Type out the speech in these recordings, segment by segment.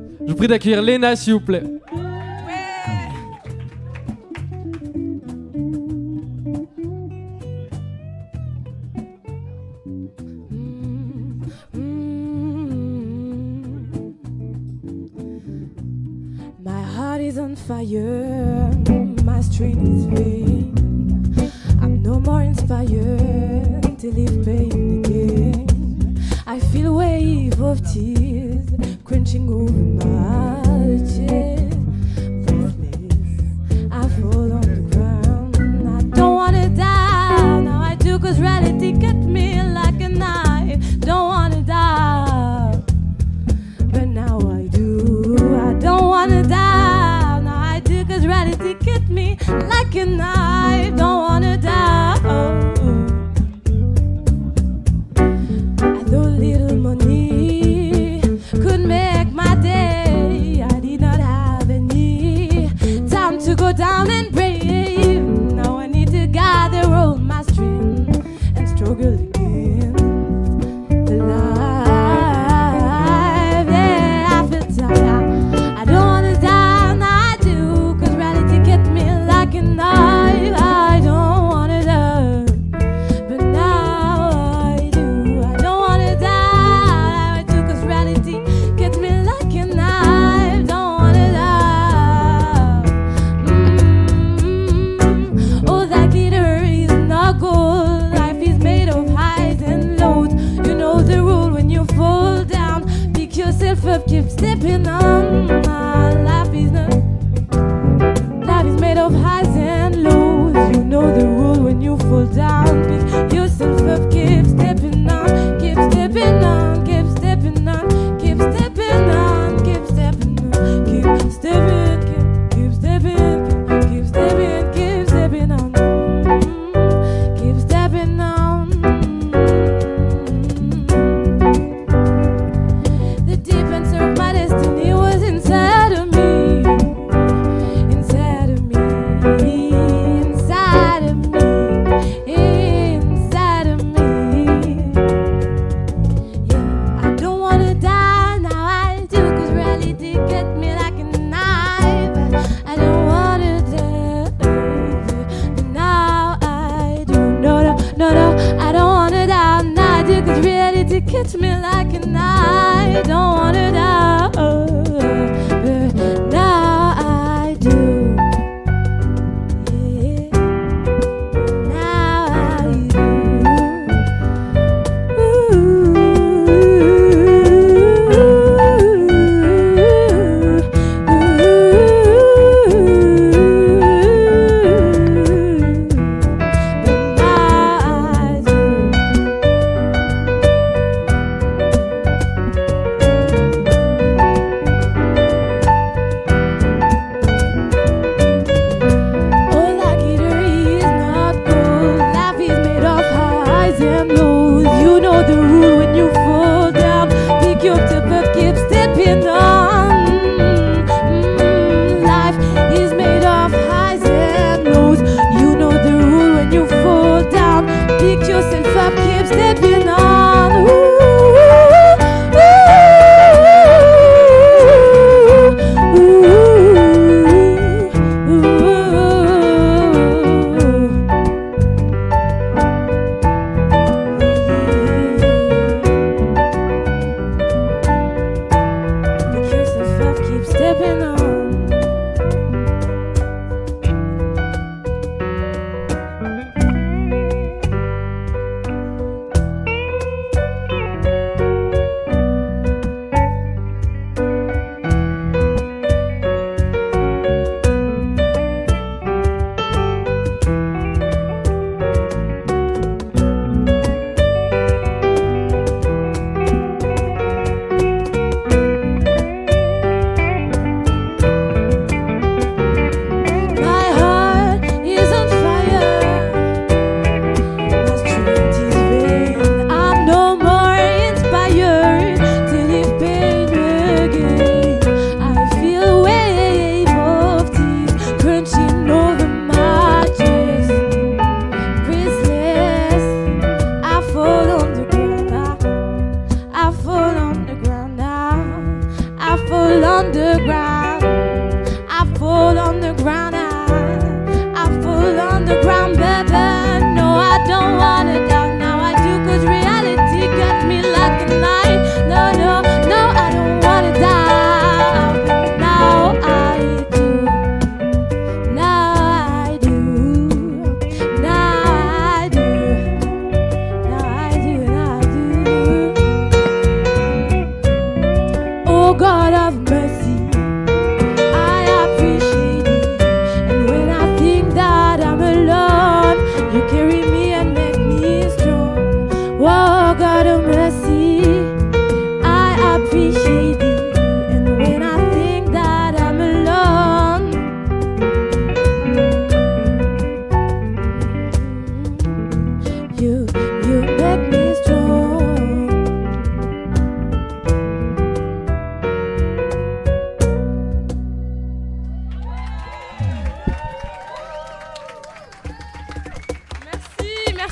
Je vous prie d'accueillir Léna, s'il vous plaît. My heart is on fire, my street is vain. I'm no more inspired to live pain again. I feel wave of tears. like an of keep slipping on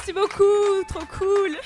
Merci, beaucoup, trop cool.